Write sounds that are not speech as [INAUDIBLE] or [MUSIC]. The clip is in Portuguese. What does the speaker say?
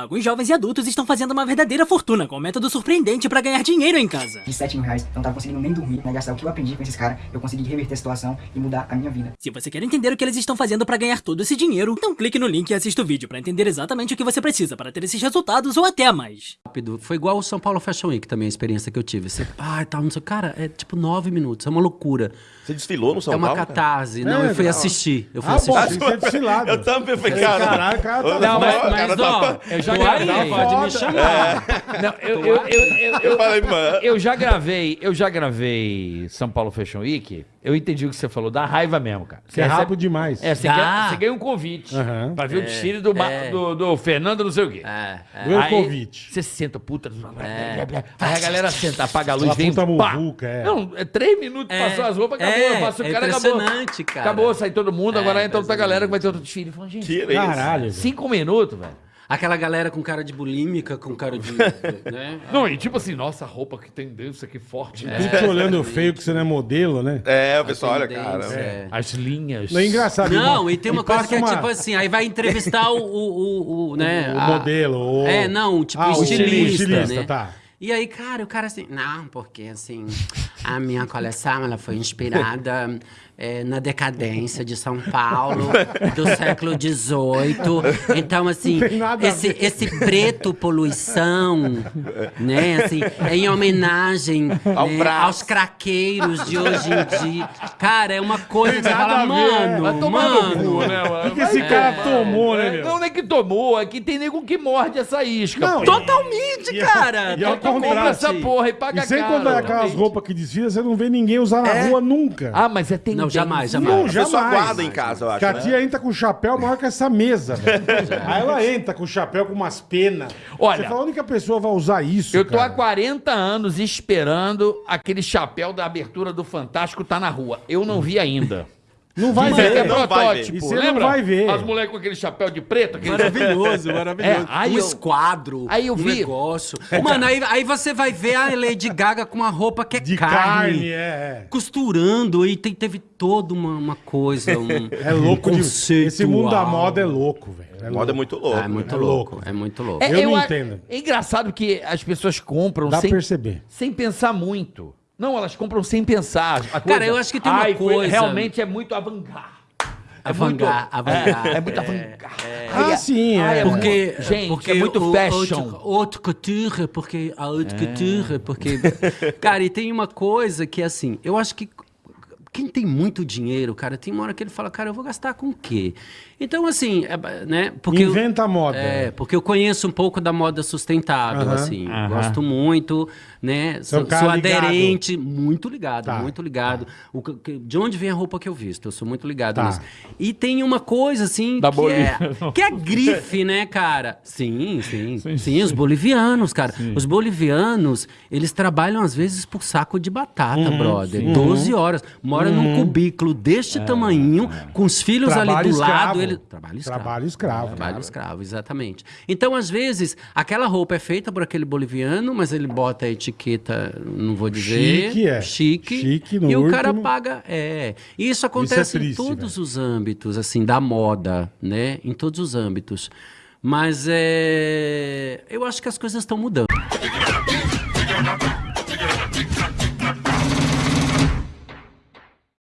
Alguns jovens e adultos estão fazendo uma verdadeira fortuna com um método surpreendente para ganhar dinheiro em casa. De 7 mil reais, eu não tava conseguindo nem dormir, né? Gastar o que eu aprendi com esses caras, eu consegui reverter a situação e mudar a minha vida. Se você quer entender o que eles estão fazendo para ganhar todo esse dinheiro, então clique no link e assista o vídeo para entender exatamente o que você precisa para ter esses resultados ou até mais. Rápido. Foi igual o São Paulo Fashion Week também, a experiência que eu tive. Você, ah, tal, não sei. Cara, é tipo nove minutos, é uma loucura. Você desfilou no São é uma Paulo? catarse. Não, É, eu fui não. assistir. Eu fui Ah, assistir. bom. Eu também falei, Falei, cara. caralho, cara, tá Não, Mas, o mas cara tá- ó, eu já gravei, pode me chamar. Não, eu, eu, eu, eu, Eu falei, mano. eu já gravei, eu já gravei São Paulo Fashion Week. Eu entendi o que você falou, dá raiva mesmo, cara. Você é rápido demais. É, você, ganha, você ganha um convite Aham. pra ver o desfile do, é. do, do Fernando não sei o quê. É, é. Meu convite. Você senta, puta. Aí a galera senta, apaga a luz, vem. puta pá. muvuca, é. Não, é três minutos, É, passou as roupas, acabou. é, passa o é cara, acabou. impressionante, cara. Acabou, sai todo mundo, É, agora entra outra galera que vai ter outro desfile. Fala, gente, Tira isso. Caralho. cinco minutos, velho. Aquela galera com cara de bulímica, com cara de. [LAUGHS] né? Não, e tipo assim, nossa, a roupa que tendência, que forte. né? Tudo te olhando feio que você não é modelo, né? É, o pessoal, olha, Tendência, cara. é. As linhas. Não é engraçado. Não, e tem uma coisa passa que é tipo assim, aí vai entrevistar o, o, o, [LAUGHS] o, né, O a- modelo, o- É, não, tipo Ah, o estilista, estilista, né? tá. E aí, cara, o cara assim, não, porque assim, a minha coleção, ela foi inspirada é, na decadência de São Paulo do século XVIII. Então, assim, esse, esse preto poluição, né, assim, é em homenagem Ao né, aos craqueiros de hoje em dia. Cara, é uma coisa que você fala, é. mano, né, mano? O que esse cara tomou, né, É, meu? Não, não é que tomou, é que tem nego que morde essa isca. Não. Totalmente, E- cara. e ao Então compra essa porra e paga E sem caro. contar aquelas roupas que desfilam, você não vê ninguém usar na rua nunca. Ah, mas é tendência. Não, jamais, Não, jamais. A pessoa jamais. guarda em casa, eu acho. Que a né? tia entra com o chapéu maior que essa mesa, velho. [LAUGHS] Aí ela entra com o chapéu com umas penas. Olha, Você fala, a única pessoa vai usar isso, Eu tô cara. há 40 anos esperando aquele chapéu da abertura do Fantástico tá na rua. Eu não vi ainda. [LAUGHS] Não vai Mas é ver. não vai protótipo, ver. E você não lembra? vai ver. As mulheres com aquele chapéu de preto, aquele Maravilhoso, [LAUGHS] É, maravilhoso. aí um eu- esquadro, aí eu um vi- negócio. Mano, aí, aí você vai ver a Lady Gaga com uma roupa que é De carne, carne, é. costurando, e tem- teve toda uma, uma coisa, um, [LAUGHS] É louco um de... Esse mundo da moda é louco, velho. É A moda é muito louco. É muito É louco, louco. é muito louco. É, Eu não a- entendo. É engraçado que as pessoas compram Dá sem, pra perceber. sem pensar muito. Não, elas compram sem pensar. A Cara, eu acho que tem uma Ai, coisa- Realmente é muito avant-garde. É Avant-garde, muito, avant-garde, É, é muito avant-garde. Ah, Ai, sim, ai, é. Porque, Gente, porque é muito o fashion. Haute, haute couture, porque a haute É. couture, porque... [LAUGHS] Cara, e tem uma coisa que, assim, eu acho que quem tem muito dinheiro, cara, tem uma hora que ele fala, cara, eu vou gastar com o quê? Então, assim, é, né? Porque eu- Inventa a moda. É, porque eu conheço um pouco da moda sustentável, Aham. assim. Aham. Gosto muito, né? É Sou, sou ligado. aderente, muito ligado, Tá, muito ligado. O que- que- de onde vem a roupa que eu visto? Eu sou muito ligado Tá. nisso. E tem uma coisa, assim, Da que é, [LAUGHS] que é grife, né, cara? Sim, sim. Sim, os bolivianos, cara. Os bolivianos, eles trabalham, às vezes, por saco de batata, Uhum, brother. 12 horas. Mora num cubículo É, deste tamanhinho, com os filhos ali Trabalho do lado. escravo. Ele... Trabalho escravo. Trabalho escravo. Trabalho escravo, exatamente. Então, às vezes, aquela roupa é feita por aquele boliviano, mas ele bota a etiqueta, não vou dizer. Chique, é. Chique. Chique, no E o cara paga. É. E isso acontece triste, em todos velho. os âmbitos, assim, da moda, né? Em todos os âmbitos. Mas é. Eu acho que as coisas estão mudando.